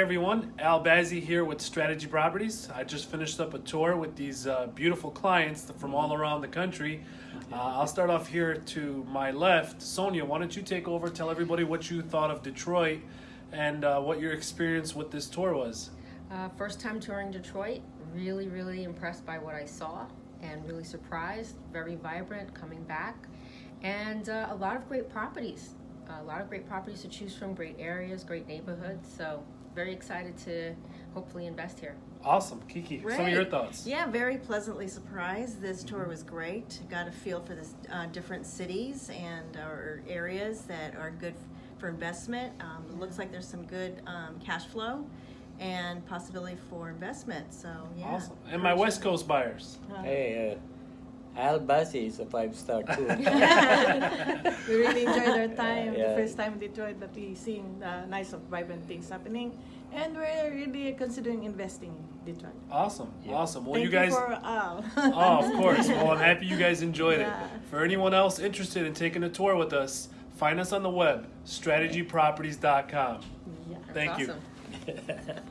everyone. Al Bazzi here with Strategy Properties. I just finished up a tour with these uh, beautiful clients from all around the country. Uh, I'll start off here to my left. Sonia, why don't you take over? Tell everybody what you thought of Detroit and uh, what your experience with this tour was. Uh, first time touring Detroit, really, really impressed by what I saw and really surprised. Very vibrant, coming back, and uh, a lot of great properties. A lot of great properties to choose from, great areas, great neighborhoods. So, very excited to hopefully invest here. Awesome. Kiki, some of your thoughts. Yeah, very pleasantly surprised. This tour was great. Got a feel for the uh, different cities and or areas that are good for investment. Um, it looks like there's some good um, cash flow and possibility for investment. So yeah. Awesome. And my West Coast buyers. Uh, Hey, uh, Al Bazzi is a five star too. we really enjoyed our time. Yeah. The first time in Detroit that we seen uh, nice of vibrant things happening, and we're really considering investing in Detroit. Awesome. Yeah. Awesome. Well, Thank you guys. for Al. oh, of course. Well, I'm happy you guys enjoyed Yeah. it. For anyone else interested in taking a tour with us, find us on the web, strategyproperties.com. yeah. That's Thank you. awesome.